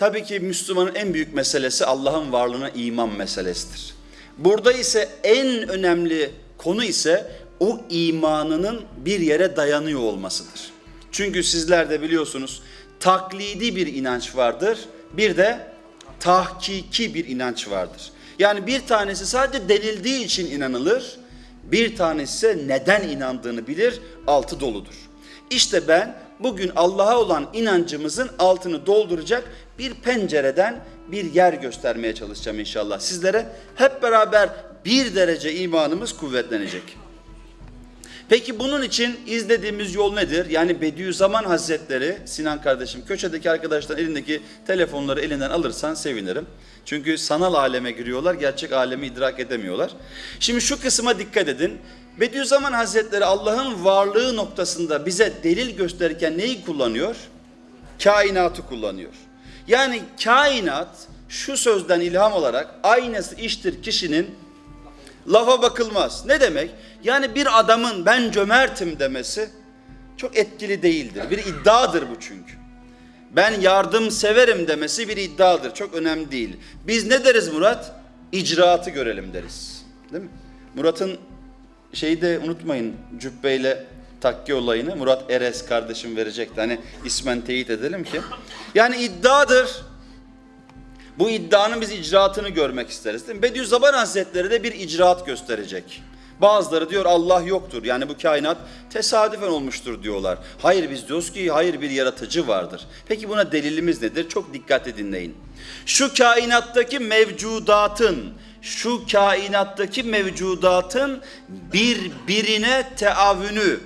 Tabii ki Müslümanın en büyük meselesi Allah'ın varlığına iman meselesidir. Burada ise en önemli konu ise o imanının bir yere dayanıyor olmasıdır. Çünkü sizler de biliyorsunuz taklidi bir inanç vardır. Bir de tahkiki bir inanç vardır. Yani bir tanesi sadece denildiği için inanılır. Bir tanesi ise neden inandığını bilir, altı doludur. İşte ben bugün Allah'a olan inancımızın altını dolduracak bir pencereden bir yer göstermeye çalışacağım inşallah sizlere. Hep beraber bir derece imanımız kuvvetlenecek. Peki bunun için izlediğimiz yol nedir? Yani Bediüzzaman Hazretleri, Sinan kardeşim, köşedeki arkadaşlar elindeki telefonları elinden alırsan sevinirim. Çünkü sanal aleme giriyorlar, gerçek alemi idrak edemiyorlar. Şimdi şu kısma dikkat edin. Bediüzzaman Hazretleri Allah'ın varlığı noktasında bize delil gösterirken neyi kullanıyor? Kainatı kullanıyor. Yani kainat şu sözden ilham olarak aynası iştir kişinin lafa bakılmaz. Ne demek? Yani bir adamın ben cömertim demesi çok etkili değildir. Bir iddiadır bu çünkü. Ben yardım severim demesi bir iddiadır. Çok önemli değil. Biz ne deriz Murat? İcraatı görelim deriz. Değil mi? Murat'ın şeyi de unutmayın cübbeyle takki olayını Murat Eres kardeşim verecekti. Hani ismen teyit edelim ki. Yani iddiadır. Bu iddianın biz icraatını görmek isteriz. Değil mi? Bediüzzaman Hazretleri de bir icraat gösterecek. Bazıları diyor Allah yoktur. Yani bu kainat tesadüfen olmuştur diyorlar. Hayır biz diyoruz ki hayır bir yaratıcı vardır. Peki buna delilimiz nedir? Çok dikkatli dinleyin. Şu kainattaki mevcudatın, şu kainattaki mevcudatın birbirine teavünü,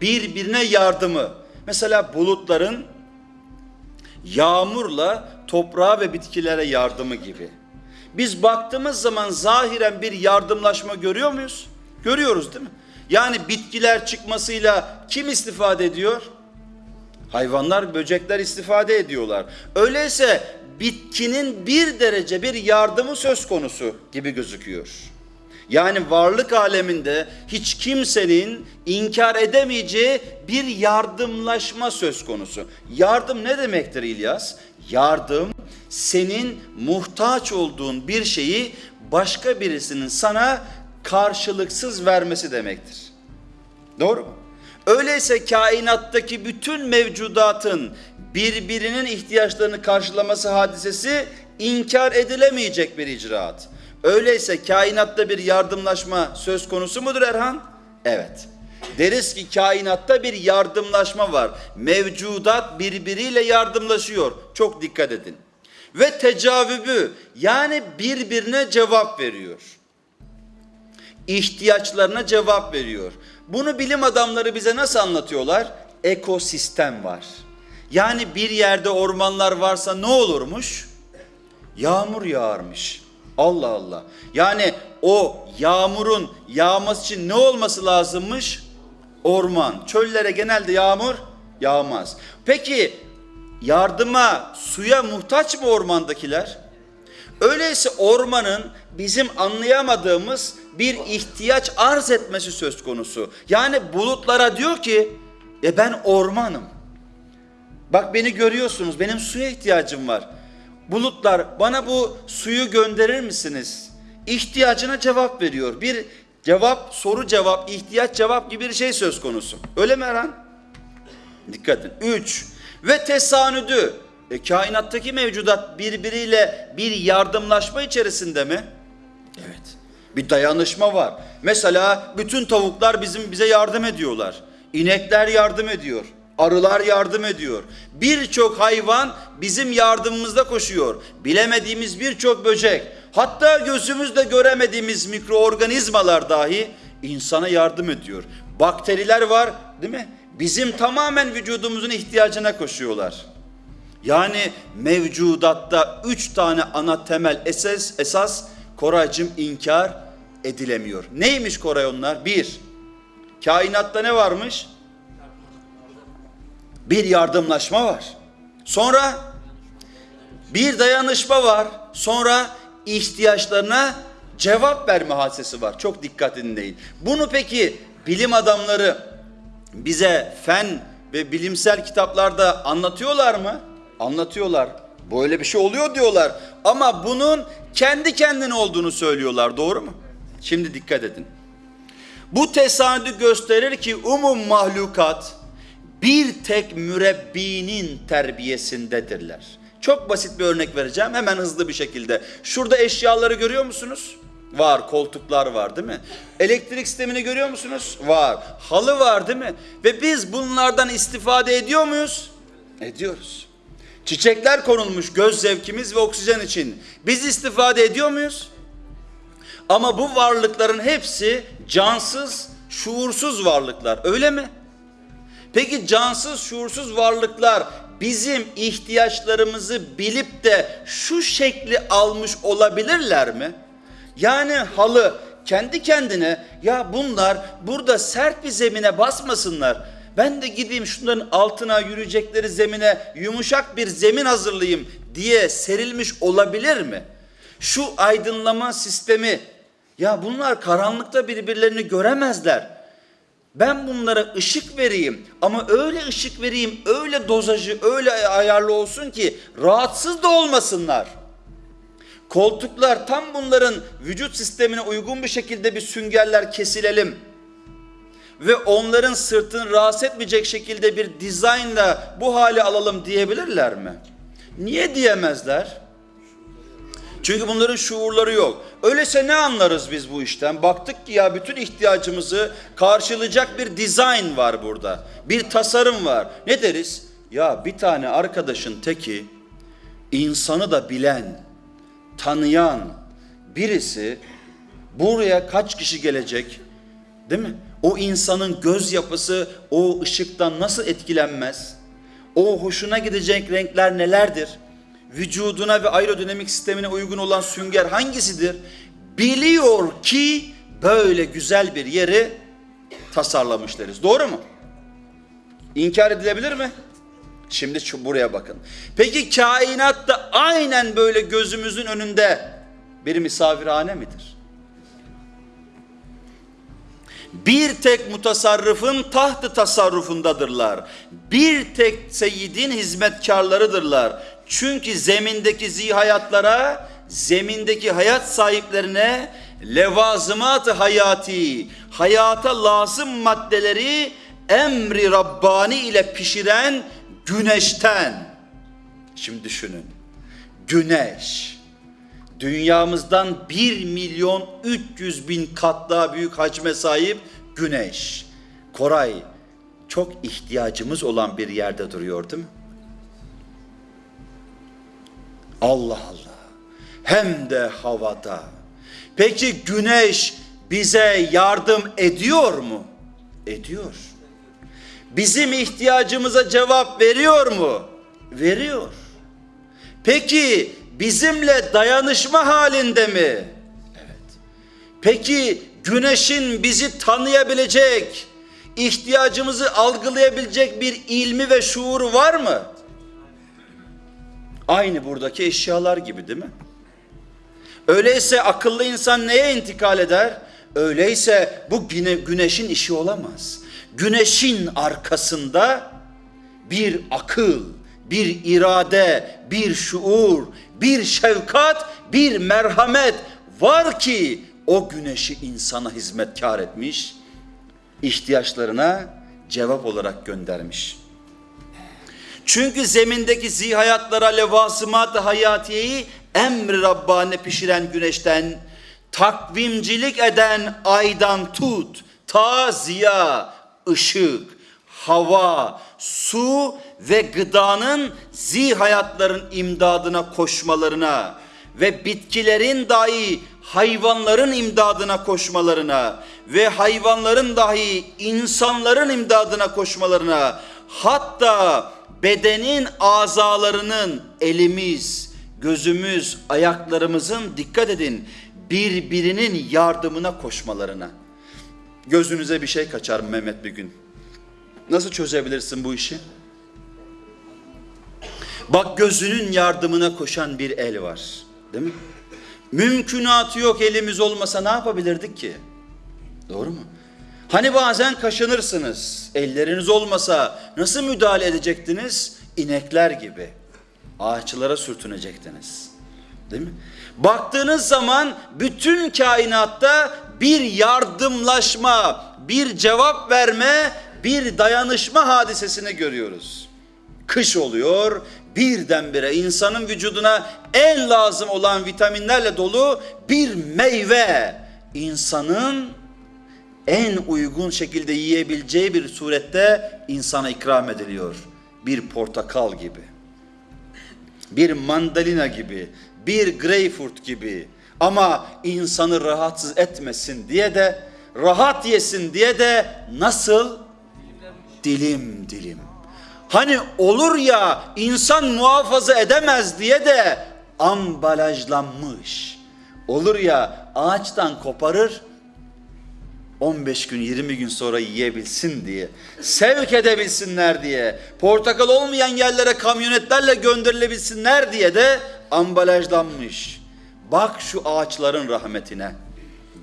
birbirine yardımı. Mesela bulutların yağmurla toprağa ve bitkilere yardımı gibi. Biz baktığımız zaman zahiren bir yardımlaşma görüyor muyuz? Görüyoruz değil mi? Yani bitkiler çıkmasıyla kim istifade ediyor? Hayvanlar, böcekler istifade ediyorlar. Öyleyse bitkinin bir derece bir yardımı söz konusu gibi gözüküyor. Yani varlık aleminde hiç kimsenin inkar edemeyeceği bir yardımlaşma söz konusu. Yardım ne demektir İlyas? Yardım senin muhtaç olduğun bir şeyi başka birisinin sana karşılıksız vermesi demektir. Doğru mu? Öyleyse kainattaki bütün mevcudatın birbirinin ihtiyaçlarını karşılaması hadisesi inkar edilemeyecek bir icraat. Öyleyse kainatta bir yardımlaşma söz konusu mudur Erhan? Evet. Deriz ki kainatta bir yardımlaşma var. Mevcudat birbiriyle yardımlaşıyor. Çok dikkat edin. Ve tecavübü yani birbirine cevap veriyor. İhtiyaçlarına cevap veriyor. Bunu bilim adamları bize nasıl anlatıyorlar? Ekosistem var. Yani bir yerde ormanlar varsa ne olurmuş? Yağmur yağarmış. Allah Allah. Yani o yağmurun yağması için ne olması lazımmış? Orman. Çöllere genelde yağmur yağmaz. Peki yardıma, suya muhtaç mı ormandakiler? Öyleyse ormanın bizim anlayamadığımız bir ihtiyaç arz etmesi söz konusu. Yani bulutlara diyor ki, e ben ormanım. Bak beni görüyorsunuz, benim suya ihtiyacım var. Bulutlar bana bu suyu gönderir misiniz? İhtiyacına cevap veriyor. Bir cevap, soru cevap, ihtiyaç cevap gibi bir şey söz konusu. Öyle mi Erhan? Dikkat edin. Üç. Ve tesanüdü. E, kainattaki mevcudat birbiriyle bir yardımlaşma içerisinde mi? Evet. Bir dayanışma var. Mesela bütün tavuklar bizim bize yardım ediyorlar. İnekler yardım ediyor. Arılar yardım ediyor. Birçok hayvan bizim yardımımızda koşuyor. Bilemediğimiz birçok böcek, hatta gözümüzle göremediğimiz mikroorganizmalar dahi insana yardım ediyor. Bakteriler var, değil mi? Bizim tamamen vücudumuzun ihtiyacına koşuyorlar. Yani mevcudatta üç tane ana temel esas, esas Koraycığım inkar edilemiyor. Neymiş Koray onlar? Bir, kainatta ne varmış? Bir yardımlaşma var. Sonra bir dayanışma var. Sonra ihtiyaçlarına cevap verme hadisesi var. Çok dikkat dinleyin. Bunu peki bilim adamları bize fen ve bilimsel kitaplarda anlatıyorlar mı? Anlatıyorlar. Böyle bir şey oluyor diyorlar. Ama bunun kendi kendine olduğunu söylüyorlar. Doğru mu? Şimdi dikkat edin. Bu tesadüf gösterir ki umum mahlukat bir tek mürebbinin terbiyesindedirler. Çok basit bir örnek vereceğim hemen hızlı bir şekilde. Şurada eşyaları görüyor musunuz? Var, koltuklar var değil mi? Elektrik sistemini görüyor musunuz? Var. Halı var değil mi? Ve biz bunlardan istifade ediyor muyuz? Ediyoruz. Çiçekler konulmuş göz zevkimiz ve oksijen için. Biz istifade ediyor muyuz? Ama bu varlıkların hepsi cansız, şuursuz varlıklar. Öyle mi? Peki cansız, şuursuz varlıklar bizim ihtiyaçlarımızı bilip de şu şekli almış olabilirler mi? Yani halı kendi kendine ya bunlar burada sert bir zemine basmasınlar. Ben de gideyim şunların altına yürüyecekleri zemine yumuşak bir zemin hazırlayayım diye serilmiş olabilir mi? Şu aydınlama sistemi ya bunlar karanlıkta birbirlerini göremezler. Ben bunlara ışık vereyim ama öyle ışık vereyim, öyle dozajı, öyle ayarlı olsun ki rahatsız da olmasınlar. Koltuklar tam bunların vücut sistemine uygun bir şekilde bir süngerler kesilelim. Ve onların sırtını rahatsız etmeyecek şekilde bir dizaynla bu hale alalım diyebilirler mi? Niye diyemezler? Çünkü bunların şuurları yok. Öyleyse ne anlarız biz bu işten? Baktık ki ya bütün ihtiyacımızı karşılayacak bir dizayn var burada. Bir tasarım var. Ne deriz? Ya bir tane arkadaşın teki insanı da bilen, tanıyan birisi buraya kaç kişi gelecek? Değil mi? O insanın göz yapısı o ışıktan nasıl etkilenmez? O hoşuna gidecek renkler nelerdir? Vücuduna ve aerodinamik sistemine uygun olan sünger hangisidir? Biliyor ki böyle güzel bir yeri tasarlamış deriz. Doğru mu? İnkar edilebilir mi? Şimdi şu buraya bakın. Peki kainat da aynen böyle gözümüzün önünde bir misafirhane midir? Bir tek mutasarrıfın tahtı tasarrufundadırlar. Bir tek seyyidin hizmetkarlarıdırlar. Çünkü zemindeki zihayatlara, zemindeki hayat sahiplerine levazımat hayati, hayata lazım maddeleri emri Rabbani ile pişiren güneşten. Şimdi düşünün. Güneş dünyamızdan 1 milyon 300 bin kat daha büyük hacme sahip güneş. Koray çok ihtiyacımız olan bir yerde duruyor değil mi? Allah Allah. Hem de havada. Peki güneş bize yardım ediyor mu? Ediyor. Bizim ihtiyacımıza cevap veriyor mu? Veriyor. Peki bizimle dayanışma halinde mi? Evet. Peki güneşin bizi tanıyabilecek, ihtiyacımızı algılayabilecek bir ilmi ve şuuru var mı? Aynı buradaki eşyalar gibi değil mi? Öyleyse akıllı insan neye intikal eder? Öyleyse bu güne, güneşin işi olamaz. Güneşin arkasında bir akıl, bir irade, bir şuur, bir şefkat, bir merhamet var ki o güneşi insana hizmetkar etmiş, ihtiyaçlarına cevap olarak göndermiş. Çünkü zemindeki zihayatlara levasımat-ı hayatiyeyi emri Rabbani pişiren güneşten, takvimcilik eden aydan tut, ta ziya, ışık, hava, su ve gıdanın zihayatların imdadına koşmalarına ve bitkilerin dahi hayvanların imdadına koşmalarına ve hayvanların dahi insanların imdadına koşmalarına hatta bedenin azalarının elimiz, gözümüz, ayaklarımızın dikkat edin birbirinin yardımına koşmalarına. Gözünüze bir şey kaçar Mehmet bir gün. Nasıl çözebilirsin bu işi? Bak gözünün yardımına koşan bir el var. Değil mi? Mümkünatı yok elimiz olmasa ne yapabilirdik ki? Doğru mu? Hani bazen kaşınırsınız. Elleriniz olmasa nasıl müdahale edecektiniz? İnekler gibi. Ağaçlara sürtünecektiniz. Değil mi? Baktığınız zaman bütün kainatta bir yardımlaşma, bir cevap verme, bir dayanışma hadisesini görüyoruz. Kış oluyor, birdenbire insanın vücuduna en lazım olan vitaminlerle dolu bir meyve insanın en uygun şekilde yiyebileceği bir surette insana ikram ediliyor. Bir portakal gibi, bir mandalina gibi, bir greyfurt gibi. Ama insanı rahatsız etmesin diye de, rahat yesin diye de nasıl? Dilim dilim. Hani olur ya insan muhafaza edemez diye de ambalajlanmış. Olur ya ağaçtan koparır 15 gün 20 gün sonra yiyebilsin diye, sevk edebilsinler diye, portakal olmayan yerlere kamyonetlerle gönderilebilsinler diye de ambalajlanmış. Bak şu ağaçların rahmetine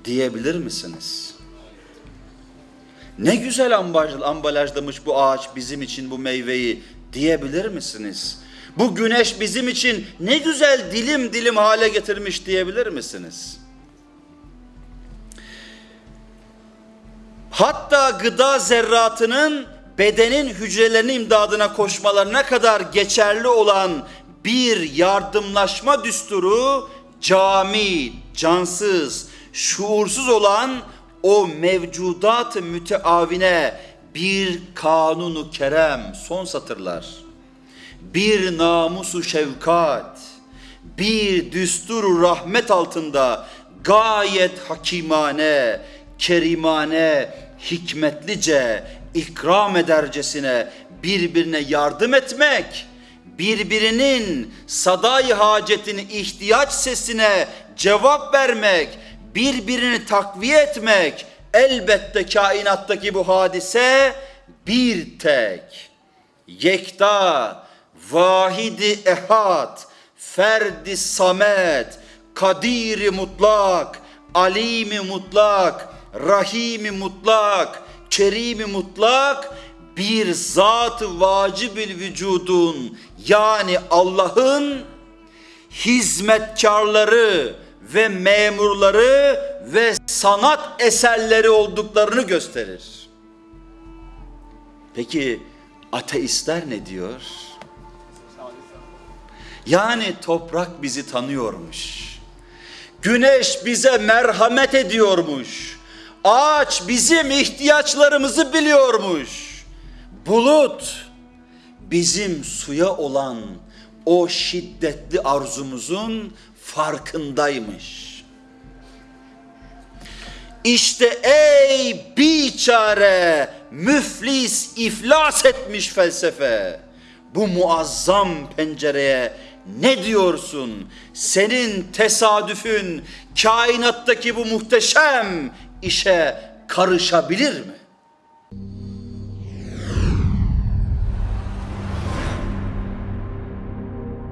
diyebilir misiniz? Ne güzel ambalaj- ambalajlamış bu ağaç bizim için bu meyveyi diyebilir misiniz? Bu güneş bizim için ne güzel dilim dilim hale getirmiş diyebilir misiniz? Hatta gıda zerratının bedenin hücrelerinin imdadına koşmalarına kadar geçerli olan bir yardımlaşma düsturu cami, cansız, şuursuz olan o mevcudat-ı müteavine bir kanunu kerem son satırlar. Bir namusu şefkat, bir düsturu rahmet altında gayet hakimane, kerimane, hikmetlice, ikram edercesine birbirine yardım etmek, birbirinin saday hacetini ihtiyaç sesine cevap vermek, birbirini takviye etmek, elbette kainattaki bu hadise bir tek, yekta, vahidi ehad, ferdi samet, kadiri mutlak, alimi mutlak, rahimi mutlak, kerimi mutlak bir zat-ı vacibül vücudun yani Allah'ın hizmetkarları ve memurları ve sanat eserleri olduklarını gösterir. Peki ateistler ne diyor? Yani toprak bizi tanıyormuş. Güneş bize merhamet ediyormuş. Ağaç bizim ihtiyaçlarımızı biliyormuş. Bulut bizim suya olan o şiddetli arzumuzun farkındaymış. İşte ey biçare, müflis, iflas etmiş felsefe. Bu muazzam pencereye ne diyorsun? Senin tesadüfün kainattaki bu muhteşem işe karışabilir mi?